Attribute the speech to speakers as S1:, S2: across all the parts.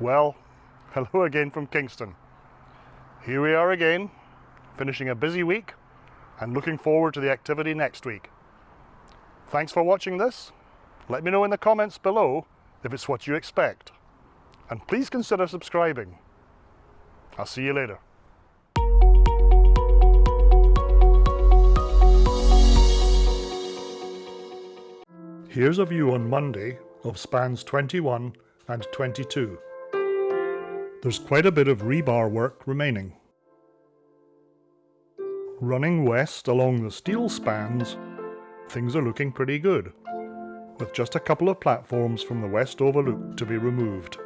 S1: Well, hello again from Kingston. Here we are again, finishing a busy week and looking forward to the activity next week. Thanks for watching this. Let me know in the comments below if it's what you expect. And please consider subscribing. I'll see you later. Here's a view on Monday of spans 21 and 22. There's quite a bit of rebar work remaining. Running west along the steel spans, things are looking pretty good, with just a couple of platforms from the west overlook to be removed.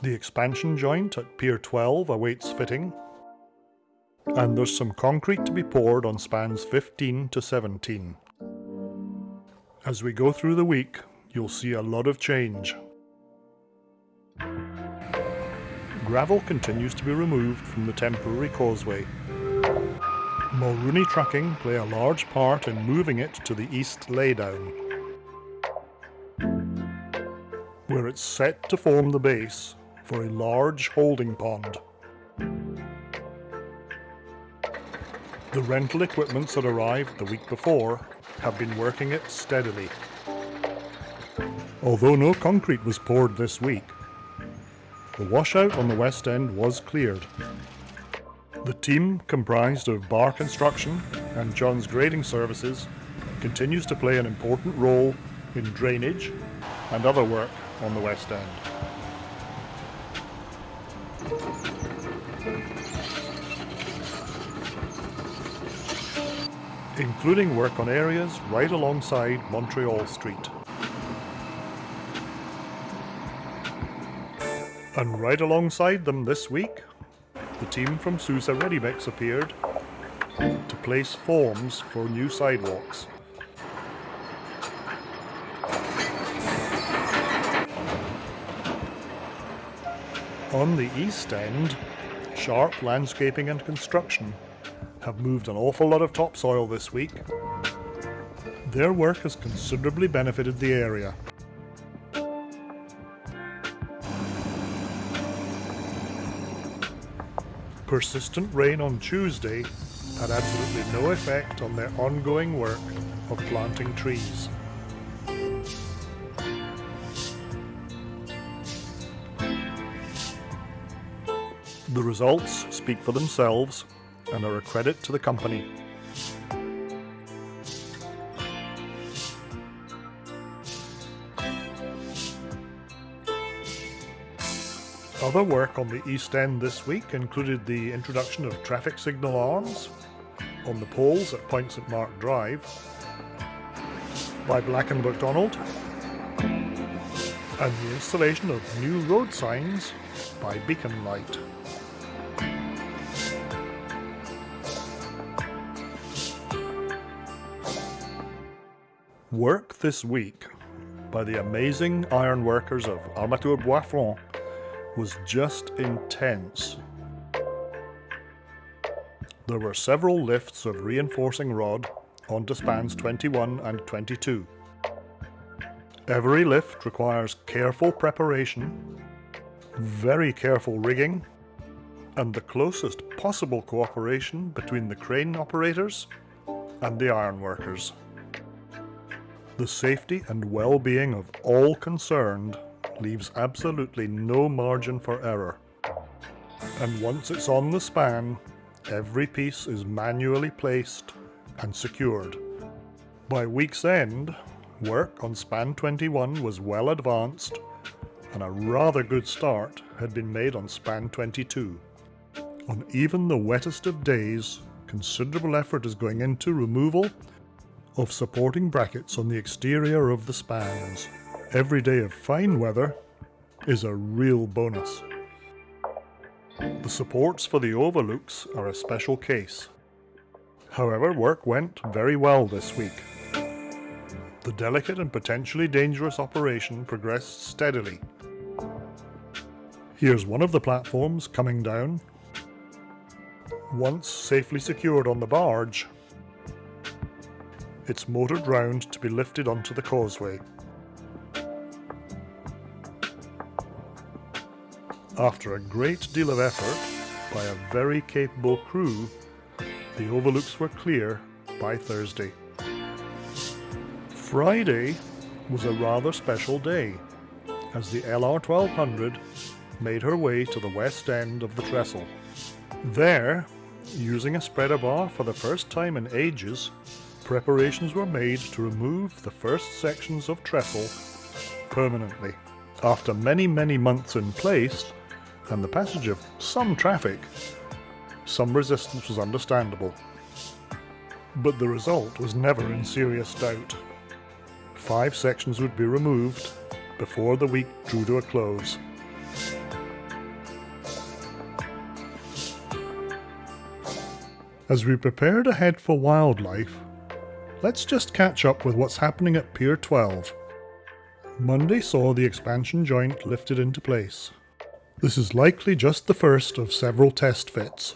S1: The expansion joint at Pier 12 awaits fitting, and there's some concrete to be poured on spans 15 to 17. As we go through the week, you'll see a lot of change. Gravel continues to be removed from the temporary causeway. Mulrooney Trucking play a large part in moving it to the east laydown, where it's set to form the base for a large holding pond. The rental equipments that arrived the week before have been working it steadily. Although no concrete was poured this week, the washout on the west end was cleared. The team, comprised of Bar Construction and John's Grading Services, continues to play an important role in drainage and other work on the west end. including work on areas right alongside Montreal Street. And right alongside them this week, the team from Sousa Ready Mix appeared to place forms for new sidewalks. On the east end, Sharp Landscaping and Construction have moved an awful lot of topsoil this week. Their work has considerably benefited the area. Persistent rain on Tuesday had absolutely no effect on their ongoing work of planting trees. The results speak for themselves and are a credit to the company. Other work on the East End this week included the introduction of traffic signal arms on the poles at Point St Mark Drive by Black & McDonald and the installation of new road signs by Beacon Light. Work this week by the amazing ironworkers of Armature Bois was just intense. There were several lifts of reinforcing rod onto spans 21 and 22. Every lift requires careful preparation, very careful rigging, and the closest possible cooperation between the crane operators and the ironworkers. The safety and well-being of all concerned leaves absolutely no margin for error. And once it's on the span, every piece is manually placed and secured. By week's end, work on span 21 was well advanced and a rather good start had been made on span 22. On even the wettest of days, considerable effort is going into removal of supporting brackets on the exterior of the spans. Every day of fine weather is a real bonus. The supports for the overlooks are a special case. However, work went very well this week. The delicate and potentially dangerous operation progressed steadily. Here's one of the platforms coming down. Once safely secured on the barge, it's motored round to be lifted onto the causeway. After a great deal of effort by a very capable crew, the overlooks were clear by Thursday. Friday was a rather special day as the LR 1200 made her way to the west end of the trestle. There, using a spreader bar for the first time in ages, preparations were made to remove the first sections of trestle permanently. After many, many months in place, and the passage of some traffic, some resistance was understandable. But the result was never in serious doubt. Five sections would be removed before the week drew to a close. As we prepare to head for wildlife, let's just catch up with what's happening at Pier 12. Monday saw the expansion joint lifted into place. This is likely just the first of several test fits.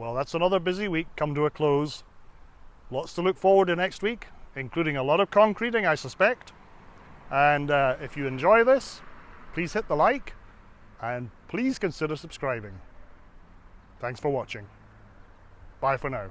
S1: Well, that's another busy week come to a close. Lots to look forward to next week, including a lot of concreting, I suspect. And uh, if you enjoy this, please hit the like and please consider subscribing. Thanks for watching. Bye for now.